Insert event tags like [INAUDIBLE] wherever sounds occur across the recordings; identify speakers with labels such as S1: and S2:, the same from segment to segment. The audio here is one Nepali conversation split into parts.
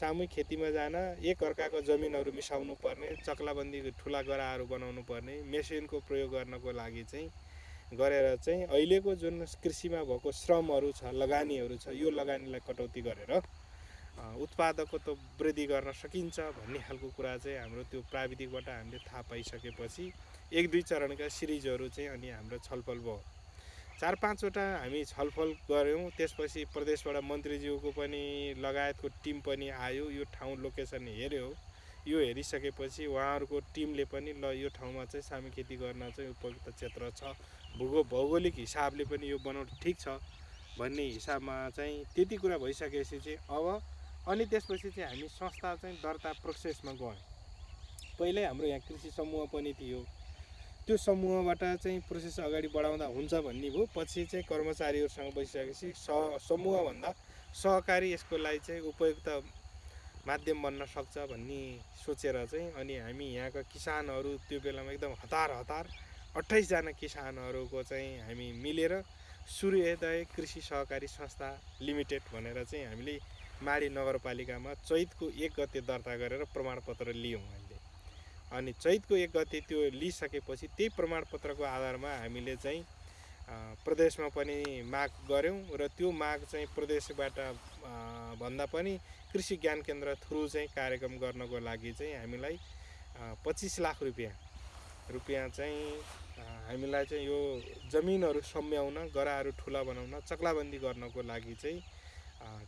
S1: सामूहिक खेतीमा जान एक अर्काको जमिनहरू मिसाउनु पर्ने चक्लाबन्दी ठुला गराहरू बनाउनु पर्ने मेसिनको प्रयोग गर्नको लागि चाहिँ गरेर चाहिँ अहिलेको जुन कृषिमा भएको श्रमहरू छ लगानीहरू छ यो लगानीलाई कटौती गरेर उत्पादकत्व वृद्धि गर्न सकिन्छ भन्ने खालको कुरा चाहिँ हाम्रो त्यो प्राविधिकबाट हामीले थाहा पाइसकेपछि एक दुई चरणका सिरिजहरू चाहिँ अनि हाम्रो छलफल भयो। चार पाँचवटा हामी छलफल गऱ्यौँ। त्यसपछि प्रदेशबाट मन्त्रीज्यूको पनि लगायतको टिम पनि आयो। यो ठाउँ लोकेसन हेऱ्यो। यो हेरिसकेपछि उहाँहरूको टिमले पनि ल यो ठाउँमा चाहिँ सामी खेती गर्न चाहिँ उपयुक्त क्षेत्र छ। भूगो भौगोलिक हिसाबले पनि यो बनाउनु ठिक छ भन्ने हिसाबमा चाहिँ त्यति कुरा भइसकेपछि चाहिँ अब अनि त्यसपछि चाहिँ हामी संस्था चाहिँ दर्ता प्रोसेसमा गयौँ। पहिल्यै हाम्रो यहाँ कृषि समूह पनि थियो। त्यो समूहबाट चाहिँ प्रोसेस अगाडि बढाउँदा हुन्छ भन्ने भयो पछि चाहिँ कर्मचारीहरूसँग बसिसकेपछि स समूहभन्दा सहकारी यसको लागि चाहिँ उपयुक्त माध्यम बन्न सक्छ भन्ने सोचेर चाहिँ अनि हामी यहाँका किसानहरू त्यो बेलामा एकदम हतार हतार अट्ठाइसजना किसानहरूको चाहिँ हामी मिलेर सूर्योदय कृषि सहकारी संस्था लिमिटेड भनेर चाहिँ हामीले माडी नगरपालिकामा चैतको एक गते दर्ता गरेर प्रमाणपत्र लियौँ। अनि चैतको एक गते त्यो लिइसकेपछि त्यही प्रमाणपत्रको आधारमा हामीले चाहिँ प्रदेशमा पनि माग गऱ्यौँ र त्यो माग चाहिँ प्रदेशबाट भन्दा पनि कृषि ज्ञान केन्द्र थ्रु चाहिँ कार्यक्रम गर्नको लागि चाहिँ हामीलाई पच्चिस लाख रुपियाँ रुपियाँ चाहिँ हामीलाई चाहिँ यो जमिनहरू सम्याउन गराहरू ठुला बनाउन चक्लाबन्दी गर्नको लागि चाहिँ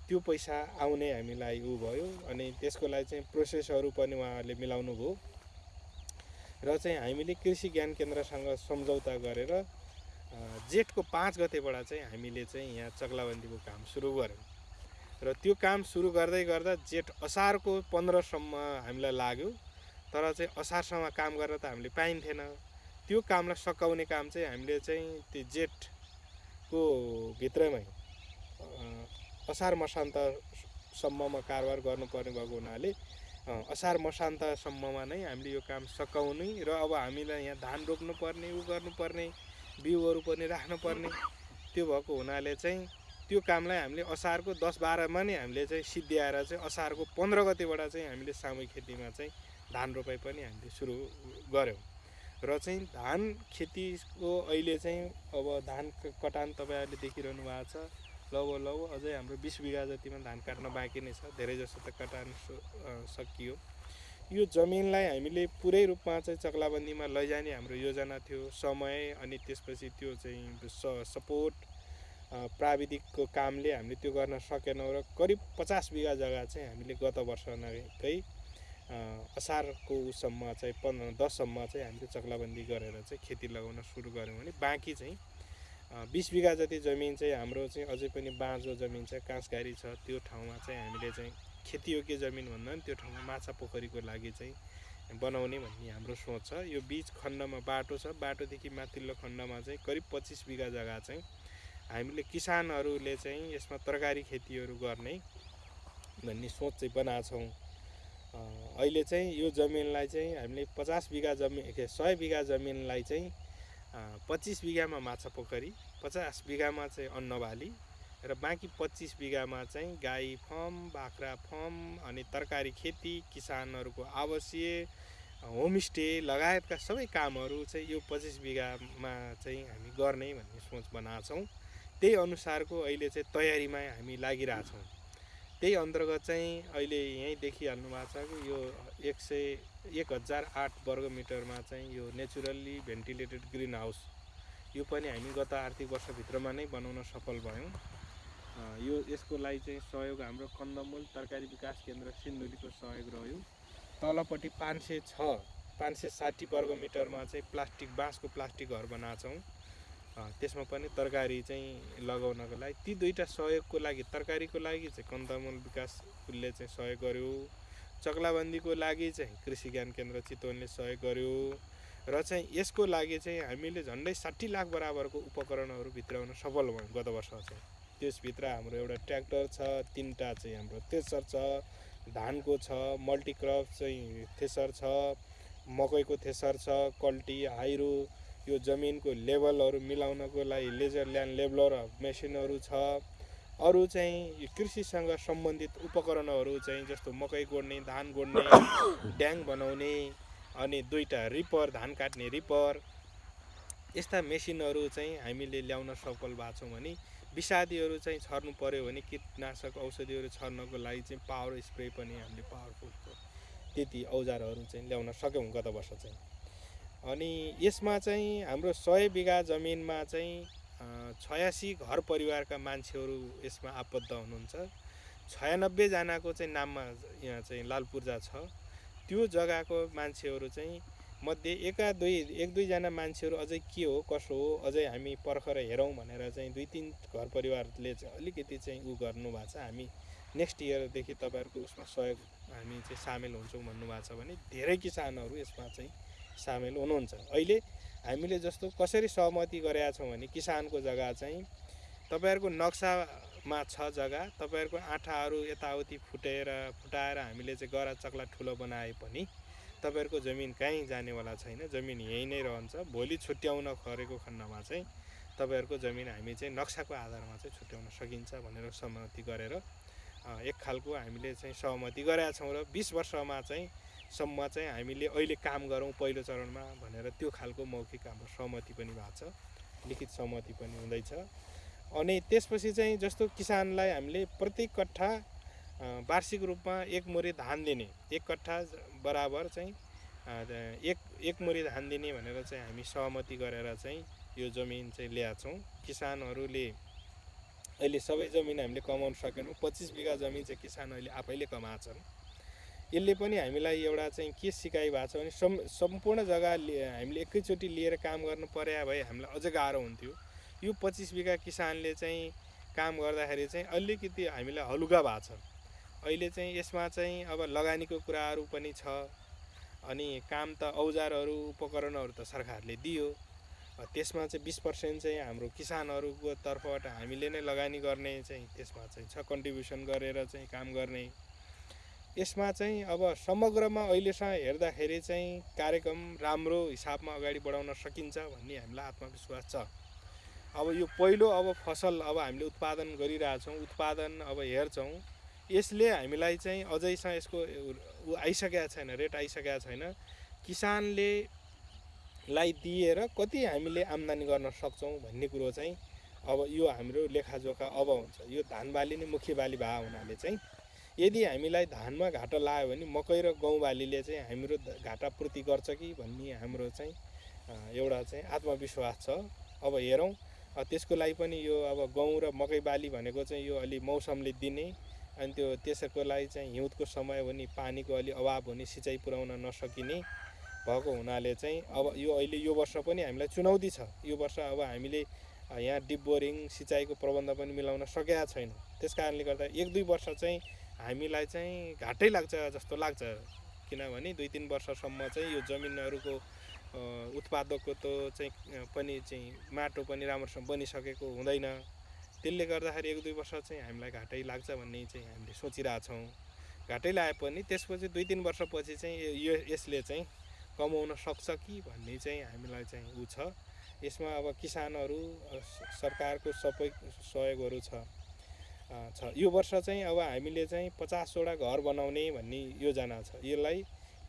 S1: त्यो पैसा आउने हामीलाई उ भयो अनि त्यसको लागि चाहिँ प्रोसेसहरू पनि उहाँहरूले मिलाउनु भयो र चाहिँ हामीले कृषि ज्ञान केन्द्रसँग सम्झौता गरेर जेठको पाँच गतेबाट चाहिँ हामीले चाहिँ यहाँ चक्लाबन्दीको काम सुरु गऱ्यौँ। र त्यो काम सुरु गर्दै गर्दा जेठ असारको पन्ध्रसम्म हामीलाई लाग्यो तर चाहिँ असारसम्म काम गरेर त हामीले पाइन्थेन। त्यो कामलाई सकाउने काम चाहिँ हामीले चाहिँ त्यो जेठको भित्रमै असार मसान्तसम्ममा कारोबार गर्नुपर्ने भएको हुनाले असार मसान्तसम्ममा नै हामीले यो काम सकाउने र अब हामीलाई यहाँ धान रोप्नुपर्ने उ गर्नुपर्ने बिउहरू पनि राख्नुपर्ने त्यो भएको हुनाले चाहिँ त्यो कामलाई हामीले असारको दस बाह्रमा नै हामीले चाहिँ सिद्ध्याएर चाहिँ असारको पन्ध्र गतिबाट चाहिँ हामीले सामूहिक खेतीमा चाहिँ धान रोपाइ पनि हामीले सुरु गऱ्यौँ। र चाहिँ धान खेतीको अहिले चाहिँ अब धान कटान तपाईँहरूले देखिरहनु भएको छ। लगभग लगभग अझै हाम्रो बिस बिघा जतिमा धान काट्न बाँकी नै छ धेरै जसो त कटान सकियो। यो जमिनलाई हामीले पुरै रूपमा चाहिँ चक्लाबन्दीमा लैजाने हाम्रो योजना थियो समय अनि त्यसपछि त्यो चाहिँ स सपोर्ट प्राविधिकको कामले हामीले त्यो गर्न सकेनौँ र करिब पचास बिघा जग्गा चाहिँ हामीले गत वर्ष नकै असारको उसम्म चाहिँ पन्ध्र दससम्म चाहिँ हामीले चक्लाबन्दी गरेर चाहिँ खेती लगाउन सुरु गऱ्यौँ भने बाँकी चाहिँ बिस बिघा जति जमिन चाहिँ हाम्रो चाहिँ अझै पनि बाँझो जमिन छ काँसघारी छ त्यो ठाउँमा चाहिँ हामीले चाहिँ खेतीयोग्य जमिन भन्दा पनि त्यो ठाउँमा माछा पोखरीको लागि चाहिँ बनाउने भन्ने हाम्रो सोच छ। यो बिच खण्डमा बाटो छ बाटोदेखि माथिल्लो खण्डमा चाहिँ करिब पच्चिस बिघा जग्गा चाहिँ हामीले किसानहरूले चाहिँ यसमा तरकारी खेतीहरू गर्ने भन्ने सोच चाहिँ बनाएको अहिले चाहिँ यो जमिनलाई चाहिँ हामीले पचास बिघा जमिन सय बिघा जमिनलाई चाहिँ पच्चिस बिघामा माछा पोखरी पचास बिघामा चाहिँ अन्नबाली र बाँकी पच्चिस बिघामा चाहिँ गाई फर्म बाख्रा फर्म अनि तरकारी खेती किसानहरूको आवासीय होमस्टे लगायतका सबै कामहरू चाहिँ यो पच्चिस बिघामा चाहिँ हामी गर्ने भन्ने सोच बनाएको छौँ त्यही अनुसारको अहिले चाहिँ तयारीमा हामी लागिरहेछौँ। त्यही अन्तर्गत चाहिँ अहिले यहीँ देखिहाल्नु भएको छ कि यो एक सय एक हजार आठ वर्ग मिटरमा चाहिँ यो नेचुरल्ली भेन्टिलेटेड ग्रिन हाउस यो पनि हामी गत आर्थिक वर्षभित्रमा नै बनाउन सफल भयौँ। यो यसको लागि चाहिँ सहयोग हाम्रो कन्दमूल तरकारी विकास केन्द्र सिन्धुलीको सहयोग रह्यो। तलपट्टि पाँच सय छ पाँच सय साठी वर्ग मिटरमा चाहिँ प्लास्टिक बाँसको प्लास्टिक घर बनाएको छौँ त्यसमा पनि तरकारी चाहिँ लगाउनको लागि ती दुईवटा सहयोगको लागि तरकारीको लागि चाहिँ कन्दमूल विकास उसले चाहिँ सहयोग गर्यो। चक्लाबन्दीको लागि चाहिँ कृषि ज्ञान केन्द्र चितवनले सहयोग गर्यो। र चाहिँ यसको लागि चाहिँ हामीले झन्डै साठी लाख बराबरको उपकरणहरू भित्राउन सफल भयौँ गत वर्ष चाहिँ। त्यसभित्र हाम्रो एउटा ट्र्याक्टर छ तिनवटा चाहिँ हाम्रो थ्रेसर छ धानको छ मल्टिक्रप चाहिँ थ्रेसर छ मकैको थ्रेसर छ कल्टी हाइरो यो जमिनको लेभलहरू मिलाउनको लागि लेजर ल्यान्ड लेभलर मेसिनहरू छ। अरू चाहिँ कृषिसँग सम्बन्धित उपकरणहरू चाहिँ जस्तो मकै गोड्ने धान गोड्ने [COUGHS] ड्याङ बनाउने अनि दुईवटा रिपर धान काट्ने रिपर यस्ता मेसिनहरू चाहिँ हामीले ल्याउन सफल भएको छौँ भने विषादीहरू चाहिँ छर्नु पऱ्यो भने कीटनाशक औषधिहरू छर्नको लागि चाहिँ पावर स्प्रे पनि हामीले पावरफुल त्यति औजारहरू चाहिँ ल्याउन सक्यौँ गत वर्ष चाहिँ। अनि यसमा चाहिँ हाम्रो सय बिघा जमिनमा चाहिँ छयासी घर परिवारका मान्छेहरू यसमा आबद्ध हुनुहुन्छ। छयानब्बेजनाको चाहिँ नाममा यहाँ चाहिँ लाल पूर्जा छ। त्यो जग्गाको मान्छेहरू चाहिँ मध्ये एका दुई एक दुईजना मान्छेहरू अझै के हो कसो हो अझै हामी पर्खर हेरौँ भनेर चाहिँ दुई तिन घर परिवारले चाहिँ अलिकति चाहिँ उ गर्नुभएको छ। हामी नेक्स्ट इयरदेखि तपाईँहरूको उसमा सहयोग हामी चाहिँ सामेल हुन्छौँ भन्नुभएको छ भने धेरै किसानहरू यसमा चाहिँ सामेल हुनुहुन्छ। अहिले हामीले जस्तो कसरी सहमति गरेका छौँ भने किसानको जग्गा चाहिँ तपाईँहरूको नक्सामा छ जग्गा तपाईँहरूको आँठाहरू यताउति फुटेर फुटाएर हामीले चाहिँ गरा चक्ला ठुलो बनाए पनि तपाईँहरूको जमिन कहीँ जानेवाला छैन। जमिन यहीँ नै रहन्छ। भोलि छुट्याउन खरेको खण्डमा चाहिँ तपाईँहरूको जमिन हामी चाहिँ नक्साको आधारमा चाहिँ छुट्याउन सकिन्छ भनेर सहमति गरेर एक खालको हामीले चाहिँ सहमति गरेका छौँ र बिस वर्षमा चाहिँ सम्म चाहिँ हामीले अहिले काम गरौँ पहिलो चरणमा भनेर त्यो खालको मौखिक हाम्रो सहमति पनि भएको छ लिखित सहमति पनि हुँदैछ। अनि त्यसपछि चाहिँ जस्तो किसानलाई हामीले प्रति कट्ठा वार्षिक रूपमा एक मुरी धान दिने एक कट्ठा बराबर चाहिँ एक एक मुरी धान दिने भनेर चाहिँ हामी सहमति गरेर चाहिँ यो जमिन चाहिँ ल्याएको छौँ। किसानहरूले अहिले सबै जमिन हामीले कमाउन सकेनौँ। पच्चिस बिघा जमिन चाहिँ किसान अहिले आफैले कमाएछन् यसले पनि हामीलाई एउटा चाहिँ के सिकाइ भएको छ भने सम् सम्पूर्ण जग्गा हामीले एकैचोटि लिएर काम गर्नु पर्या भए हामीलाई अझ गाह्रो हुन्थ्यो। यो पच्चिस बिघा किसानले चाहिँ काम गर्दाखेरि चाहिँ अलिकति हामीलाई हलुका भएको छ। अहिले चाहिँ यसमा चाहिँ अब लगानीको कुराहरू पनि छ अनि काम त औजारहरू उपकरणहरू त सरकारले दियो। त्यसमा चाहिँ बिस पर्सेन्ट चाहिँ हाम्रो किसानहरूको तर्फबाट हामीले नै लगानी गर्ने चाहिँ त्यसमा चाहिँ छ कन्ट्रिब्युसन गरेर चाहिँ काम गर्ने। यसमा चाहिँ अब समग्रमा अहिलेसम्म हेर्दाखेरि चाहिँ कार्यक्रम राम्रो हिसाबमा अगाडि बढाउन सकिन्छ भन्ने हामीलाई आत्मविश्वास छ। अब यो पहिलो अब फसल अब हामीले उत्पादन गरिरहेछौँ उत्पादन अब हेर्छौँ यसले हामीलाई चाहिँ अझैसम्म यसको आइसकेका छैन रेट आइसकेका छैन। किसानले लाई दिएर कति हामीले आम्दानी गर्न सक्छौँ भन्ने कुरो चाहिँ अब यो हाम्रो लेखाजोखा अब हुन्छ। यो धान बाली नै मुख्य बाली भए हुनाले चाहिँ यदि हामीलाई धानमा घाटा लाग्यो भने मकै र गहुँ बालीले चाहिँ हाम्रो घाटा पूर्ति गर्छ कि भन्ने हाम्रो चाहिँ एउटा चाहिँ आत्मविश्वास छ। अब हेरौँ त्यसको लागि पनि यो अब गहुँ र मकै बाली भनेको चाहिँ यो अलि मौसमले दिने अनि त्यो त्यसको लागि चाहिँ हिउँदको समय भने पानीको अलि अभाव हुने सिँचाइ पुर्याउन नसकिने भएको हुनाले चाहिँ अब यो अहिले यो वर्ष पनि हामीलाई चुनौती छ। यो वर्ष अब हामीले यहाँ डिप बोरिङ सिँचाइको प्रबन्ध पनि मिलाउन सकेका छैनौँ। त्यस कारणले गर्दा एक दुई वर्ष चाहिँ हामीलाई चाहिँ घाटै लाग्छ जस्तो लाग्छ। किनभने दुई तिन वर्षसम्म चाहिँ यो जमिनहरूको उत्पादकको त चाहिँ पनि चाहिँ माटो पनि राम्रोसँग बनिसकेको हुँदैन। त्यसले गर्दाखेरि एक दुई वर्ष चाहिँ हामीलाई घाटै लाग्छ भन्ने चाहिँ हामीले सोचिरहेछौँ। घाटै लाए पनि त्यसपछि दुई तिन वर्षपछि चाहिँ यो यसले चाहिँ कमाउन सक्छ कि भन्ने चाहिँ हामीलाई चाहिँ ऊ छ। यसमा अब किसानहरू सरकारको सबै सहयोगहरू छ। छ। यो वर्ष चाहिँ अब हामीले चाहिँ पचासवटा घर बनाउने भन्ने योजना छ। यसलाई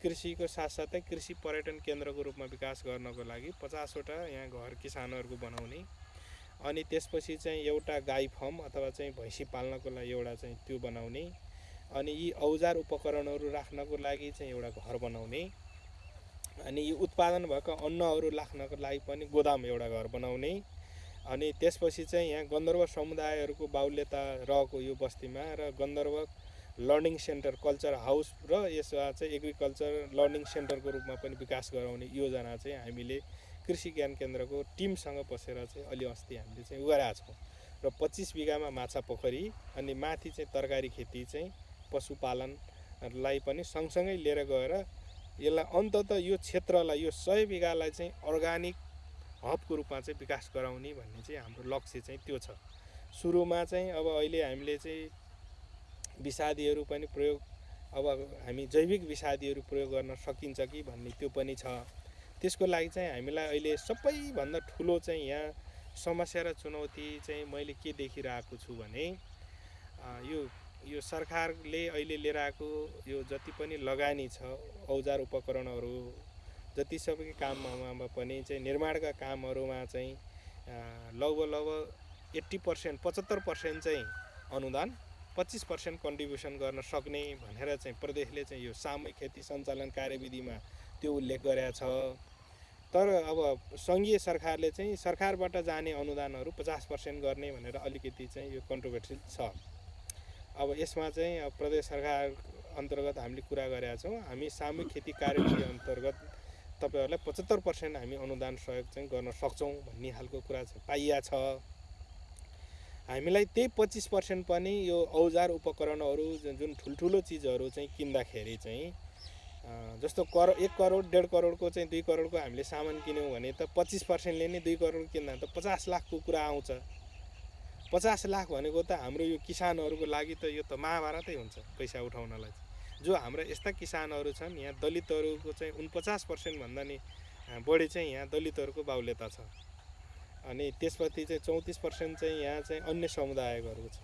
S1: कृषिको साथसाथै कृषि पर्यटन केन्द्रको रूपमा विकास गर्नको लागि पचासवटा यहाँ घर किसानहरूको बनाउने। अनि त्यसपछि चाहिँ एउटा गाई फर्म अथवा चाहिँ भैँसी पाल्नको लागि एउटा चाहिँ त्यो बनाउने। अनि यी औजार उपकरणहरू राख्नको लागि चाहिँ एउटा घर बनाउने। अनि यो उत्पादन भएका अन्नहरू राख्नको लागि पनि गोदाम एउटा घर बनाउने। अनि त्यसपछि चाहिँ यहाँ गन्धर्व समुदायहरूको बाहुल्यता रहेको यो बस्तीमा र Gandharva learning centre culture house र यसमा चाहिँ एग्रिकल्चर लर्निङ सेन्टरको रूपमा पनि विकास गराउने योजना चाहिँ हामीले कृषि ज्ञान केन्द्रको टिमसँग बसेर चाहिँ अलि अस्ति हामीले चाहिँ उगारेका छौँ। र पच्चिस बिघामा माछा पोखरी अनि माथि चाहिँ तरकारी खेती चाहिँ पशुपालनलाई पनि सँगसँगै लिएर गएर यसलाई अन्तत यो क्षेत्रलाई यो सय बिघालाई चाहिँ अर्ग्यानिक हबको रूपमा चाहिँ विकास गराउने भन्ने चाहिँ हाम्रो लक्ष्य चाहिँ त्यो छ। सुरुमा चाहिँ अब अहिले हामीले चाहिँ विषादीहरू पनि प्रयोग अब हामी जैविक विषादीहरू प्रयोग गर्न सकिन्छ कि भन्ने त्यो पनि छ। त्यसको लागि चाहिँ हामीलाई अहिले सबैभन्दा ठुलो चाहिँ यहाँ समस्या र चुनौती चाहिँ मैले के देखिरहेको छु भने यो यो सरकारले अहिले लिएर आएको यो जति पनि लगानी छ औजार उपकरणहरू जति सबै काममा पनि चाहिँ निर्माणका कामहरूमा चाहिँ लगभग लगभग एट्टी पर्सेन्ट पचहत्तर पर्सेन्ट चाहिँ अनुदान पच्चिस पर्सेन्ट कन्ट्रिब्युसन गर्न सक्ने भनेर चाहिँ प्रदेशले चाहिँ यो सामूहिक खेती सञ्चालन कार्यविधिमा त्यो उल्लेख गरेका छ। तर अब सङ्घीय सरकारले चाहिँ सरकारबाट जाने अनुदानहरू पचास पर्सेन्ट गर्ने भनेर अलिकति चाहिँ यो कन्ट्रोभर्सियल छ। अब यसमा चाहिँ प्रदेश सरकार अन्तर्गत हामीले कुरा गरेका छौँ हामी सामूहिक खेती कार्यविधि अन्तर्गत तपाईँहरूलाई पचहत्तर पर्सेन्ट हामी अनुदान सहयोग चाहिँ गर्न सक्छौँ भन्ने खालको कुरा चाहिँ पाइया छ हामीलाई त्यही पच्चिस पर्सेन्ट पनि यो औजार उपकरणहरू जुन ठुल्ठुलो चिजहरू चाहिँ किन्दाखेरि चाहिँ जस्तो कर एक करोड डेढ करोडको चाहिँ दुई करोडको हामीले सामान किन्यौँ भने त पच्चिस पर्सेन्टले नै दुई करोड किन्दा त पचास लाखको कुरा आउँछ पचास लाख भनेको त हाम्रो यो किसानहरूको लागि त यो त महाभारतै हुन्छ पैसा उठाउनलाई। जो हाम्रा यस्ता किसानहरू छन् यहाँ दलितहरूको चाहिँ उनपचास पर्सेन्टभन्दा नि बढी चाहिँ यहाँ दलितहरूको बाहुल्यता छ। अनि त्यसपछि चाहिँ चौतिस पर्सेन्ट चाहिँ यहाँ चाहिँ अन्य समुदायहरूको छ।